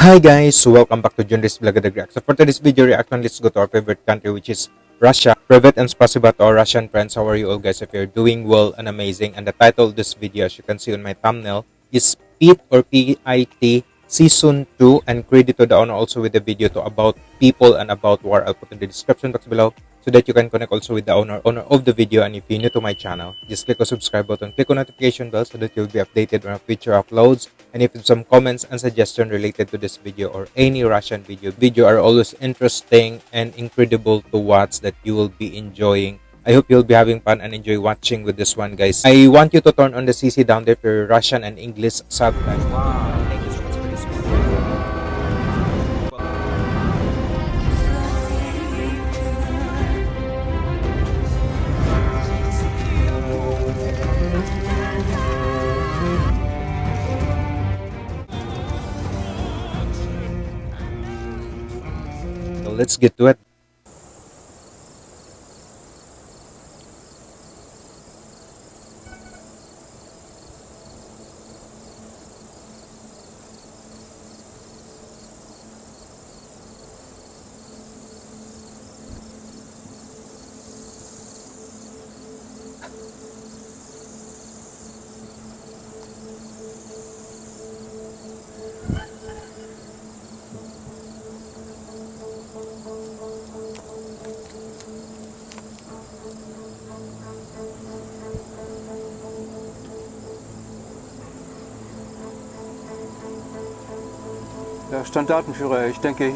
Hi guys, welcome back to Junris Blagadag React. So for today's video reaction, let's go to our favorite country which is Russia. Private and spasiba to our Russian friends. How are you all guys? If you're doing well and amazing. And the title of this video, as you can see on my thumbnail, is PIT or P-I-T Season 2 and credit to the owner also with the video to about people and about war. I'll put in the description box below so that you can connect also with the owner owner of the video and if you're new to my channel just click on subscribe button click on notification bell so that you'll be updated on future uploads and if some comments and suggestion related to this video or any russian video video are always interesting and incredible to watch that you will be enjoying I hope you'll be having fun and enjoy watching with this one guys. I want you to turn on the CC down there for Russian and English subtitles. Let's get to it.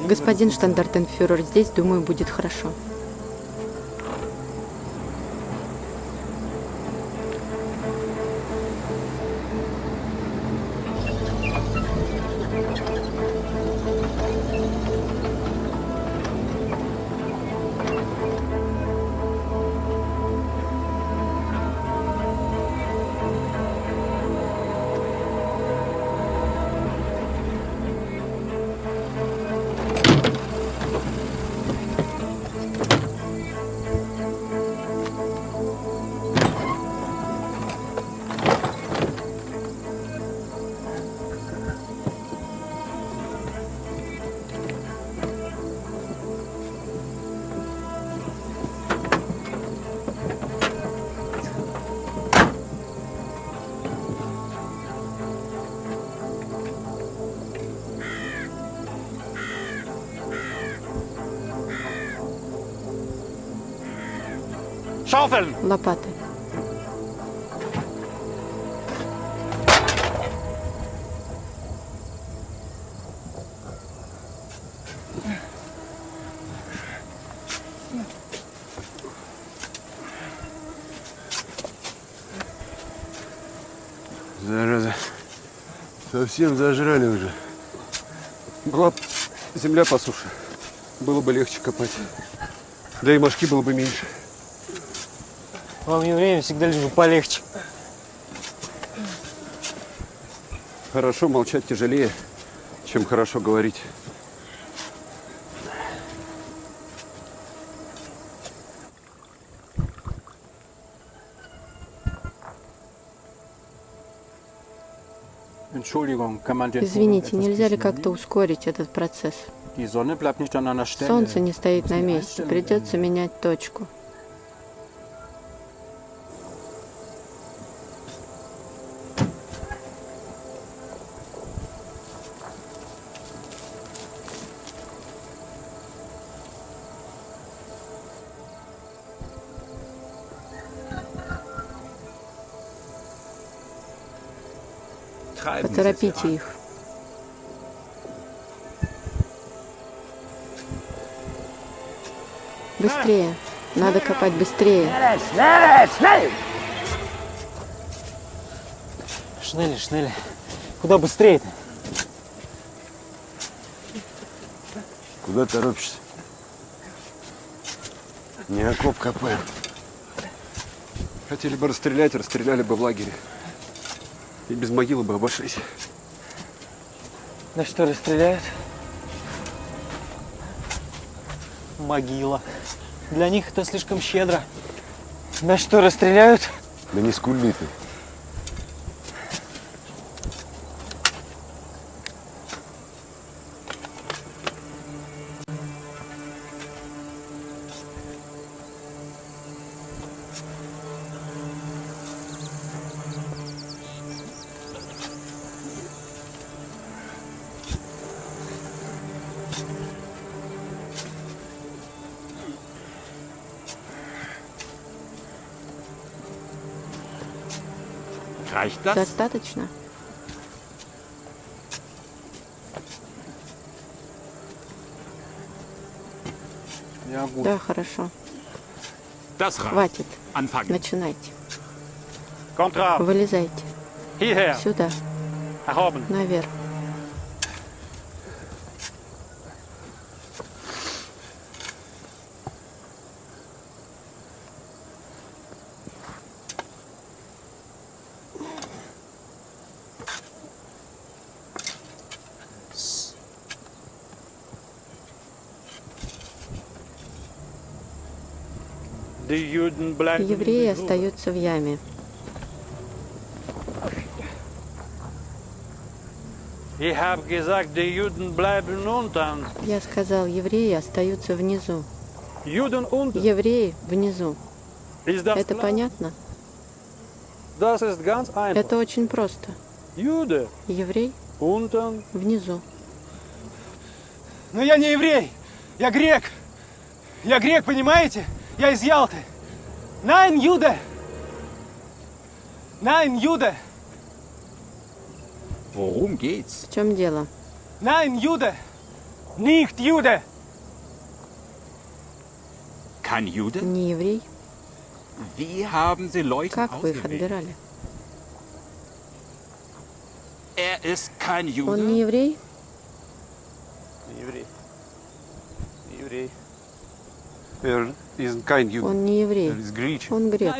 Господин штандартенфюрер, здесь, думаю, будет хорошо. Лопаты. Зараза. Совсем зажрали уже. Была земля по суше. Было бы легче копать. Да и мошки было бы меньше. Вам, евреям, всегда лишь бы полегче. Хорошо молчать тяжелее, чем хорошо говорить. Извините, нельзя ли как-то ускорить этот процесс? Солнце не стоит на месте, придется менять точку. Поторопите их. Быстрее. Надо копать быстрее. Шнели, шнели. Куда быстрее-то? Куда торопишься? Не окоп копаем. Хотели бы расстрелять, расстреляли бы в лагере. И без могилы бы обошлись. Да что, расстреляют? Могила. Для них это слишком щедро. Да что, расстреляют? Да не скули ты. Достаточно? Да, хорошо. Хватит. Anfangen. Начинайте. Вылезайте. Hierher. Сюда. Наверх. Евреи остаются в яме. Я сказал, евреи остаются внизу. Евреи внизу. Это понятно? Это очень просто. Еврей внизу. Но я не еврей, я грек. Я грек, понимаете? Я из Ялты. Nein, Jude. Nein, Jude. Worum geht's? В чем дело? Nein, Jude. Nicht Jude. Kein Jude? Не еврей? Wie haben Sie Leute Как вы их ausgewählt? отбирали? Er ist kein Jude. Он не еврей? Еврей. Еврей. Er ist kein Jude. Он не Er еврей. Он грек.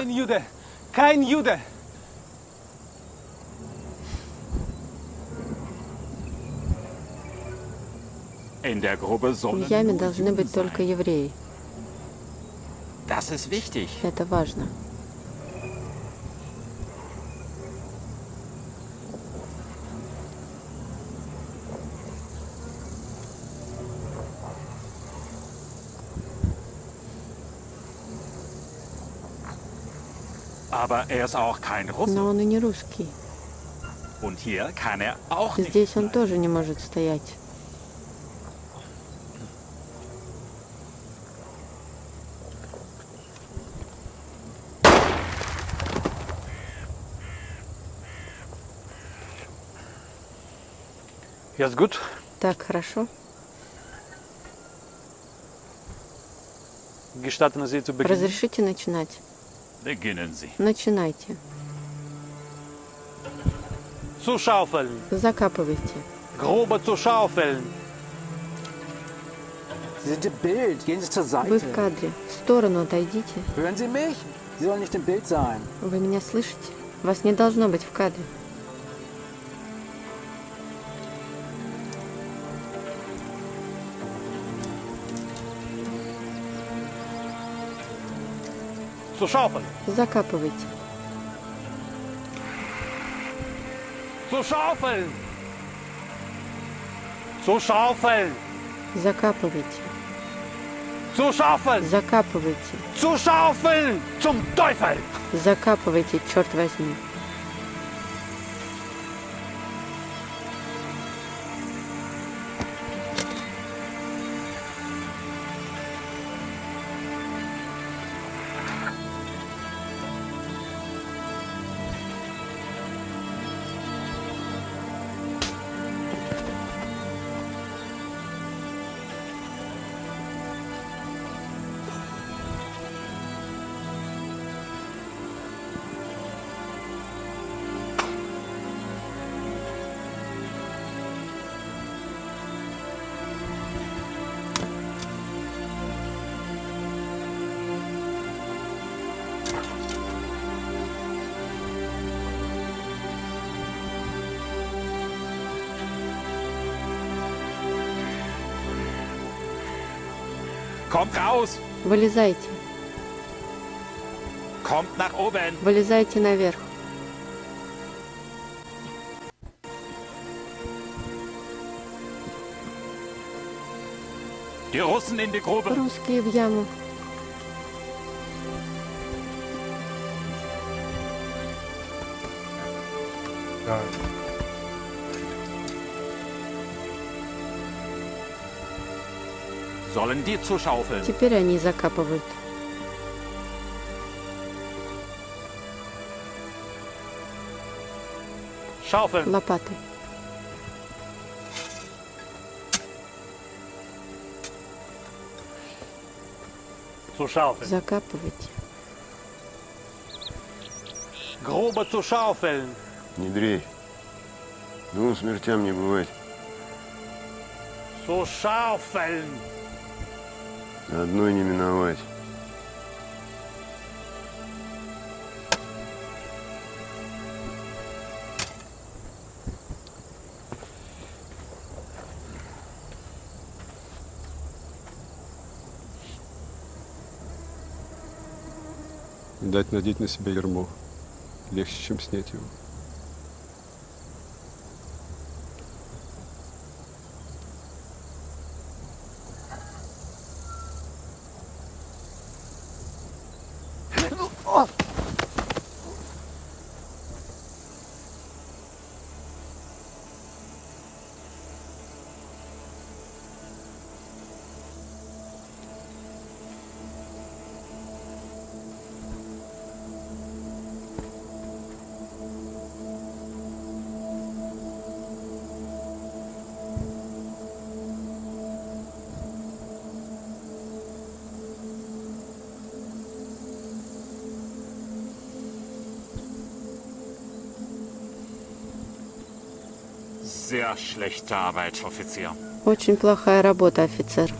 Der Gruppe В яме должны быть только евреи. Это важно. Aber er ist auch kein Russe. Но он и не русский. Und hier kann er auch nicht Здесь он bleiben. тоже не может стоять. Jetzt gut. Так, хорошо. Разрешите начинать? Beginnen Sie. Начинайте. Закапывайте. Zur Вы в кадре. В сторону отойдите. Вы меня слышите? Вас не должно быть в кадре. Закапывайте. Закапывайте. Закапывайте. Teufel. Закапывайте, черт возьми. Kommt raus! Вылезайте. Kommt nach oben! Вылезайте наверх. Die Russen in die Grube! Русские в яму. Да. Теперь они закапывают. Лопаты. Закапывайте. Grube zu schaufeln. Не дрей. Двум смертям не. Zu schaufeln. Одной не миновать. Дать надеть на себя ермо. Легче, чем снять его. Очень плохая работа, офицер.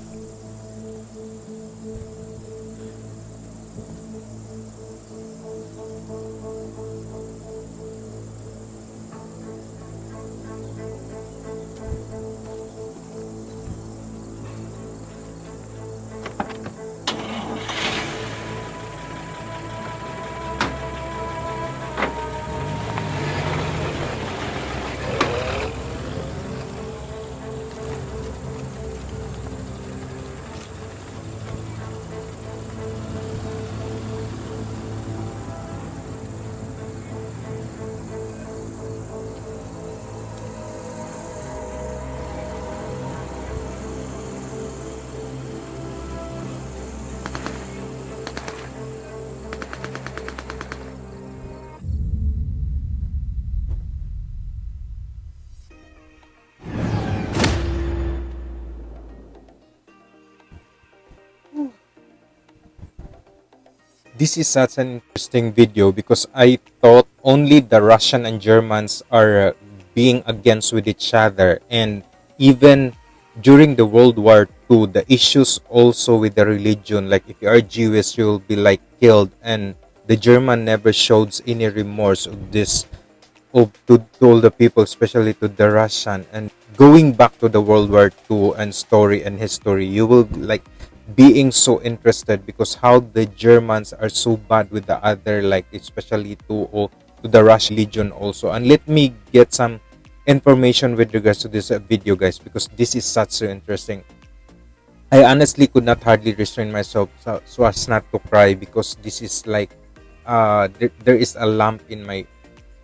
This is such an interesting video because I thought only the Russian and Germans are uh, being against with each other. And even during the World War II the issues also with the religion like if you are Jewish you'll be like killed. And the German never showed any remorse of this of to, to all the people especially to the Russian. And going back to the World War II and story and history you will like being so interested because how the Germans are so bad with the other, like especially to oh, to the Russian Legion also. And let me get some information with regards to this uh, video, guys, because this is such so interesting. I honestly could not hardly restrain myself so, so as not to cry because this is like uh there, there is a lump in my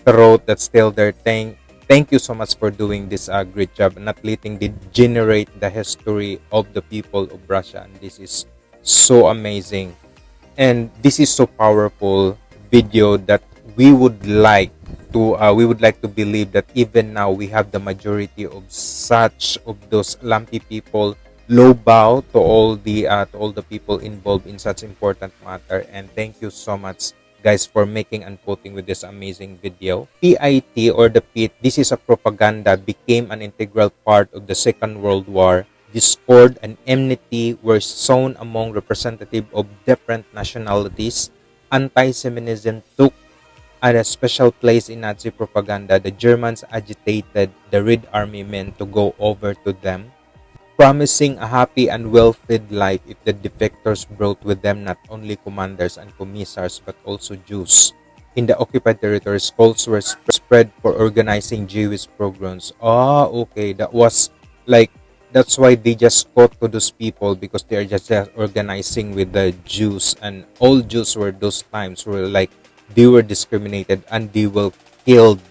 throat that's still there. Thank thank you so much for doing this uh, great job not letting degenerate the history of the people of Russia. And this is so amazing. And this is so powerful video that we would like to uh, we would like to believe that even now we have the majority of such of those lumpy people low bow to all the uh, to all the people involved in such important matter and thank you so much guys for making and putting with this amazing video. PIT or the PIT, this is a propaganda, became an integral part of the Second World War. Discord and enmity were sown among representatives of different nationalities. Anti-Semitism took at a special place in Nazi propaganda. The Germans agitated the Red Army men to go over to them promising a happy and well-fed life if the defectors brought with them not only commanders and commissars but also Jews. In the occupied territories, calls were spread for organizing Jewish programs. Ah, okay, that was like that's why they just fought to those people because they are just organizing with the Jews and all Jews were those times were like they were discriminated and they were killed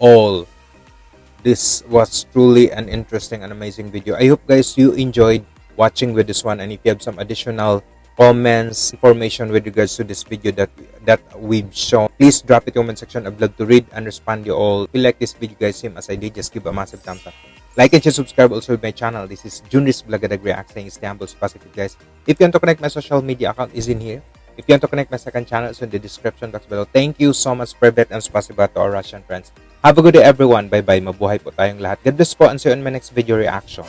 all this was truly an interesting and amazing video. I hope guys you enjoyed watching with this one and if you have some additional comments information with regards to this video that that we've shown please drop it in the comment section. I'd love to read and respond you all. If you like this video guys same as i did just give a massive thumbs up. Like and share subscribe also with my channel. This is junris Blagadag React saying Istanbul positive guys. If you want to connect my social media account is in here. If you want to connect my second channel it's in the description box below. Thank you so much Privet and spasiba to our Russian friends have a good day everyone. Bye bye mabuhay po tayong lahat. God bless po and see you in my next video reaction